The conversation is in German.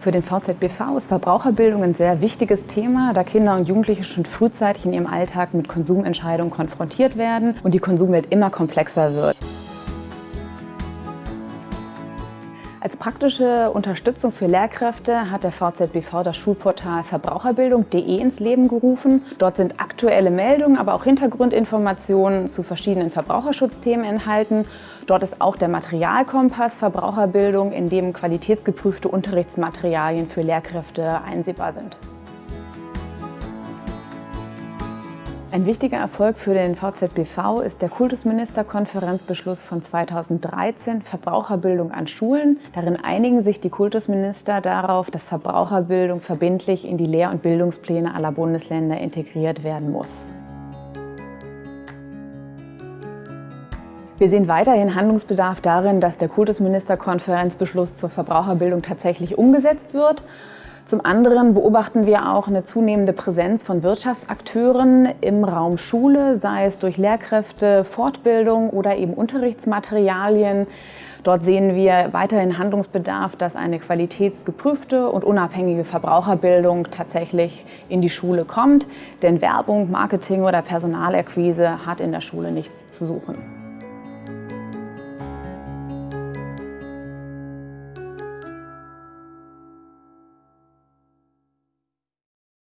Für den VZBV ist Verbraucherbildung ein sehr wichtiges Thema, da Kinder und Jugendliche schon frühzeitig in ihrem Alltag mit Konsumentscheidungen konfrontiert werden und die Konsumwelt immer komplexer wird. Als praktische Unterstützung für Lehrkräfte hat der VZBV das Schulportal verbraucherbildung.de ins Leben gerufen. Dort sind aktuelle Meldungen, aber auch Hintergrundinformationen zu verschiedenen Verbraucherschutzthemen enthalten. Dort ist auch der Materialkompass Verbraucherbildung, in dem qualitätsgeprüfte Unterrichtsmaterialien für Lehrkräfte einsehbar sind. Ein wichtiger Erfolg für den VZBV ist der Kultusministerkonferenzbeschluss von 2013 Verbraucherbildung an Schulen. Darin einigen sich die Kultusminister darauf, dass Verbraucherbildung verbindlich in die Lehr- und Bildungspläne aller Bundesländer integriert werden muss. Wir sehen weiterhin Handlungsbedarf darin, dass der Kultusministerkonferenzbeschluss zur Verbraucherbildung tatsächlich umgesetzt wird. Zum anderen beobachten wir auch eine zunehmende Präsenz von Wirtschaftsakteuren im Raum Schule, sei es durch Lehrkräfte, Fortbildung oder eben Unterrichtsmaterialien. Dort sehen wir weiterhin Handlungsbedarf, dass eine qualitätsgeprüfte und unabhängige Verbraucherbildung tatsächlich in die Schule kommt. Denn Werbung, Marketing oder Personalerquise hat in der Schule nichts zu suchen.